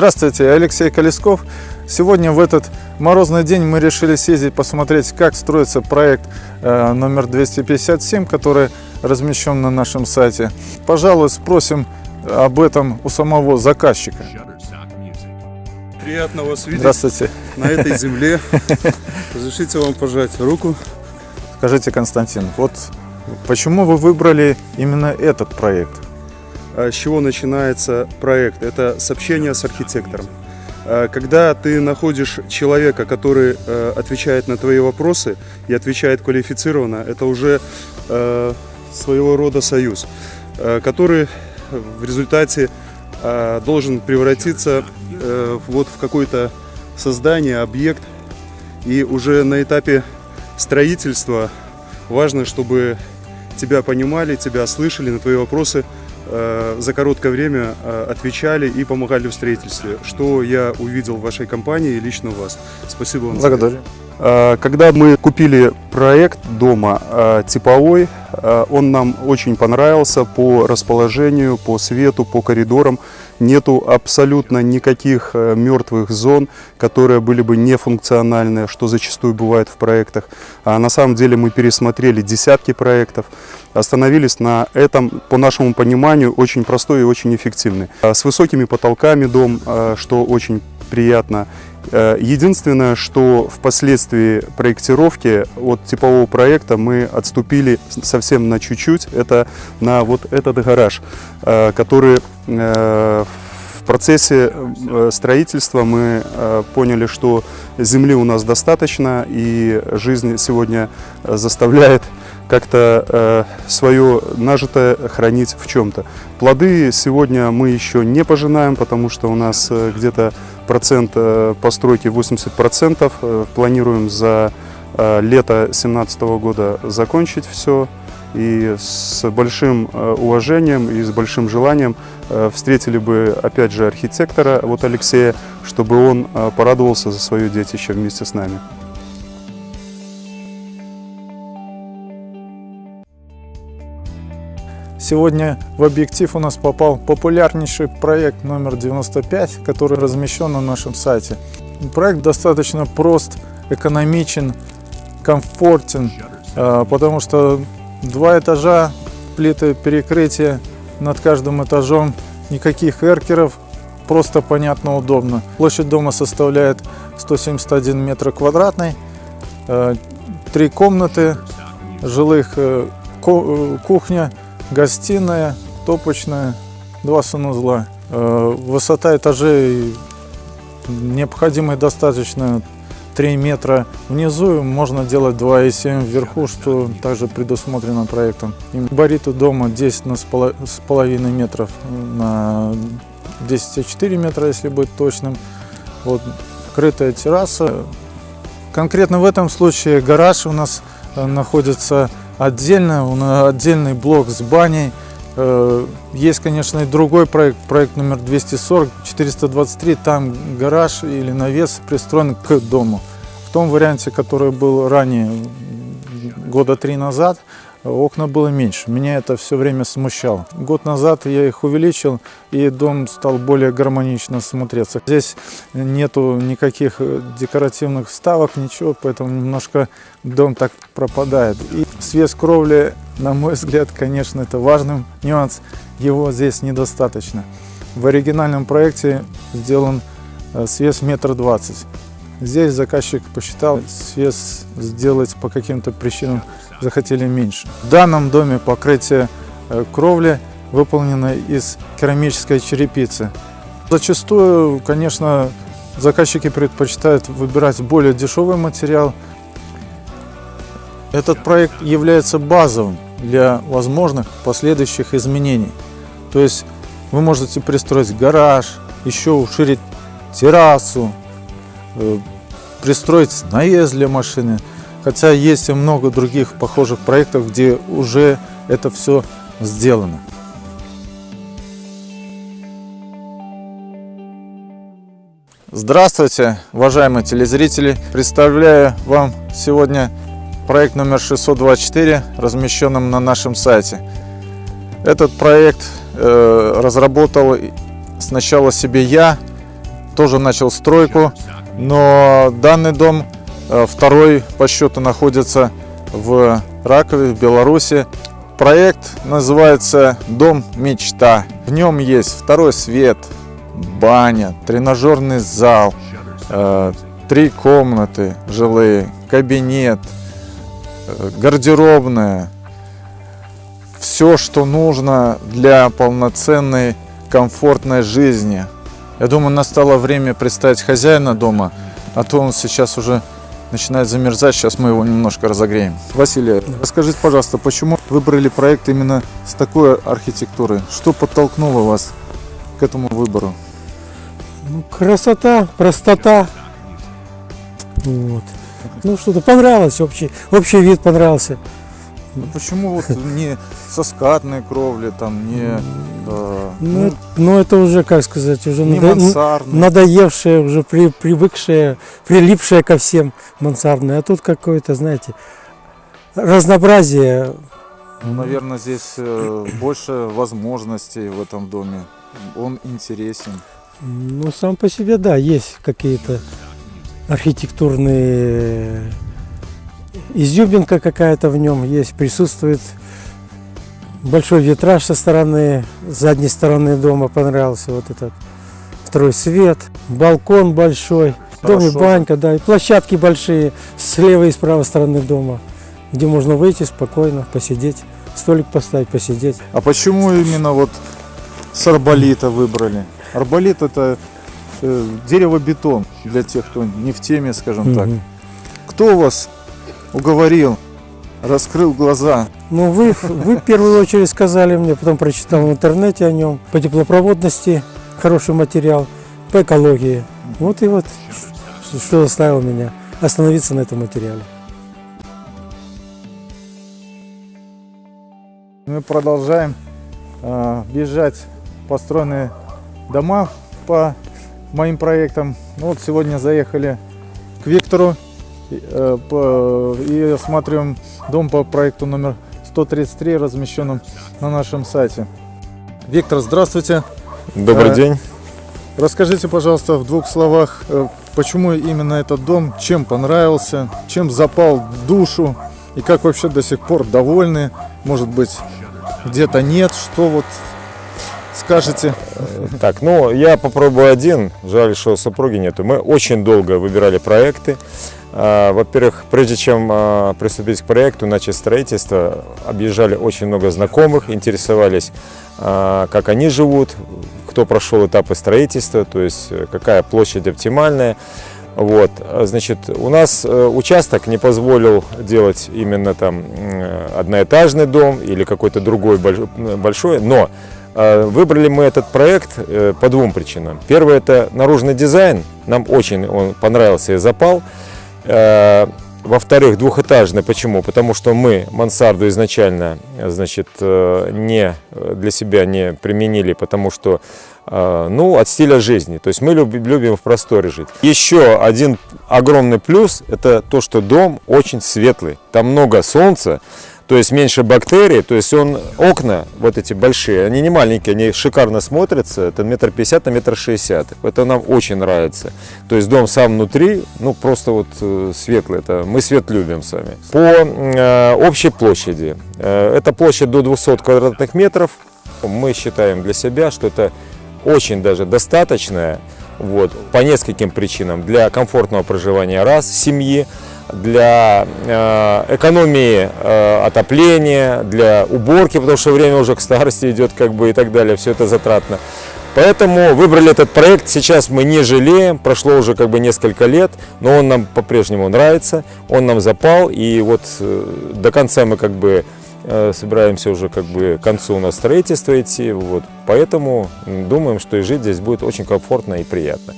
Здравствуйте, я Алексей Колесков. Сегодня в этот морозный день мы решили съездить посмотреть, как строится проект э, номер 257, который размещен на нашем сайте. Пожалуй, спросим об этом у самого заказчика. Приятно вас видеть Здравствуйте. на этой земле. Разрешите вам пожать руку. Скажите, Константин, вот почему вы выбрали именно этот проект? А С чего начинается проект? Это с общения с архитектором. А, Когда ты находишь человека, который э, отвечает на твои вопросы и отвечает квалифицированно, это уже э, своего рода союз, э, который в результате э, должен превратиться э, вот в какое-то создание, объект. И уже на этапе строительства важно, чтобы тебя понимали, тебя слышали, на твои вопросы э, за короткое время э, отвечали и помогали в строительстве, что я увидел в вашей компании и лично у вас. Спасибо вам. Благодарю. Э, Когда мы купили проект дома э, типовой, э, он нам очень понравился по расположению, по свету, по коридорам. Нету абсолютно никаких э, мертвых зон, которые были бы нефункциональные, что зачастую бывает в проектах. А на самом деле мы пересмотрели десятки проектов, остановились на этом, по нашему пониманию, очень простой и очень эффективный. А С высокими потолками дом, э, что очень приятно. Э, Единственное, что впоследствии проектировки от типового проекта мы отступили совсем на чуть-чуть, это на вот этот гараж, э, который э, в процессе строительства мы поняли, что земли у нас достаточно, и жизнь сегодня заставляет как-то свое нажитое хранить в чем-то. Плоды сегодня мы еще не пожинаем, потому что у нас э, где-то процент э, постройки 80%. Э, Планируем за э, лето 2017 года закончить все. И с большим э, уважением и с большим желанием э, встретили бы опять же архитектора вот Алексея, чтобы он э, порадовался за свое детище вместе с нами. Сегодня в объектив у нас попал популярнейший проект номер 95, который размещен на нашем сайте. Проект достаточно прост, экономичен, комфортен, э, потому что два этажа, плиты перекрытия над каждым этажом, никаких эркеров, просто понятно, удобно. Площадь дома составляет 171 метр квадратный, э, три комнаты, жилых э, э, кухня, гостиная, топочная, два санузла. Э, Высота этажей необходимой достаточно 3 метра внизу, можно делать 2,7 вверху, что также предусмотрено проектом. Габариты дома 10 на с поло- с половиной метров на 10,4 метра, если быть точным. Вот крытая терраса. Конкретно в этом случае гараж у нас э, находится отдельно, отдельный блок с баней. Э, Есть, конечно, и другой проект, проект номер 240, 423, там гараж или навес пристроен к дому. В том варианте, который был ранее, года три назад, окна было меньше. Меня это все время смущало. Год назад я их увеличил, и дом стал более гармонично смотреться. Здесь нету никаких э, декоративных вставок, ничего, поэтому немножко дом так пропадает. И свес кровли, на мой взгляд, конечно, это важный нюанс. Его здесь недостаточно. В оригинальном проекте сделан э, свес метр двадцать. Здесь заказчик посчитал, свес сделать по каким-то причинам захотели меньше. В данном доме покрытие э, кровли выполнено из керамической черепицы. Зачастую, конечно, заказчики предпочитают выбирать более дешевый материал. Этот проект является базовым для возможных последующих изменений. То есть вы можете пристроить гараж, еще уширить террасу, пристроить навес для машины. Хотя есть и много других похожих проектов, где уже это все сделано. Здравствуйте, уважаемые телезрители! Представляю вам сегодня проект номер 624, размещенным на нашем сайте. Этот проект э, разработал сначала себе я, тоже начал стройку, но данный дом э, второй по счету находится в Ракове, в Беларуси. Проект называется «Дом мечта». В нем есть второй свет, баня, тренажерный зал, э, три комнаты жилые, кабинет, э, гардеробная. Все, что нужно для полноценной комфортной жизни. Я думаю, настало время представить хозяина дома, а то он сейчас уже начинает замерзать. Сейчас мы его немножко разогреем. Василий, расскажите, пожалуйста, почему выбрали проект именно с такой архитектурой? Что подтолкнуло вас к этому выбору? Ну, красота, простота. Вот. Ну, что-то понравилось, общий, общий вид понравился. Ну, почему вот не со скатной кровли, там, не, э, Ну, ну, это- ну, это уже, как сказать, уже надо- надоевшее, уже при, привыкшее, прилипшее ко всем мансардное. А тут какое-то, знаете, разнообразие. Ну, наверное, здесь э, больше возможностей в этом доме. Он интересен. Ну, сам по себе, да, есть какие-то архитектурные изюминка какая-то в нем есть, присутствует. Большой витраж со стороны, с задней стороны дома понравился вот этот второй свет, балкон большой, в доме банька, да, и площадки большие с левой и с правой стороны дома, где можно выйти спокойно, посидеть, столик поставить, посидеть. А почему именно вот с арболита выбрали? Арболит это э, дерево-бетон для тех, кто не в теме, скажем так. Мгм. Кто вас уговорил, раскрыл глаза? Ну, вы, вы в первую очередь сказали мне, потом прочитал в интернете о нем, по теплопроводности хороший материал, по экологии. Вот и вот, что заставило меня остановиться на этом материале. Мы продолжаем э, бежать построенные дома по моим проектам. Ну, вот сегодня заехали к Виктору и, э, и осматриваем дом по проекту номер 133, размещенном на нашем сайте. Виктор, здравствуйте. Добрый Э, день. Расскажите, пожалуйста, в двух словах, э, почему именно этот дом, чем понравился, чем запал в душу и как вообще до сих пор довольны, может быть, где-то нет, что вот скажете? Так, ну я попробую один. Жаль, что супруги нету. Мы очень долго выбирали проекты. А, Во-первых, прежде чем а, приступить к проекту, начать строительство, объезжали очень много знакомых, интересовались, а, как они живут, кто прошел этапы строительства, то есть э, какая площадь оптимальная. Вот, значит, у нас э, участок не позволил делать именно там одноэтажный дом или какой-то другой больш- большой, но э, выбрали мы этот проект по двум причинам. Первое это наружный дизайн, нам очень он понравился и запал. Э, Во-вторых, двухэтажный. Почему? Потому что мы мансарду изначально, э, значит, э, не для себя не применили, потому что, ну, от стиля жизни. То есть мы любим в просторе жить. Еще один огромный плюс – это то, что дом очень светлый. Там много солнца, то есть меньше бактерий, то есть он, окна вот эти большие, они не маленькие, они шикарно смотрятся, это метр пятьдесят на метр шестьдесят, это нам очень нравится. То есть дом сам внутри, ну просто вот э, светлый, это мы свет любим сами. По э, общей площади, э, это площадь до 200 квадратных метров, мы считаем для себя, что это очень даже достаточная, вот, по нескольким причинам. Для комфортного проживания раз, семьи, для э, экономии э, отопления, для уборки, потому что время уже к старости идет, как бы и так далее, все это затратно. Поэтому выбрали этот проект, сейчас мы не жалеем, прошло уже как бы несколько лет, но он нам по-прежнему нравится, он нам запал, и вот э, до конца мы как бы собираемся уже как бы к концу у нас строительство идти, вот, поэтому думаем, что и жить здесь будет очень комфортно и приятно.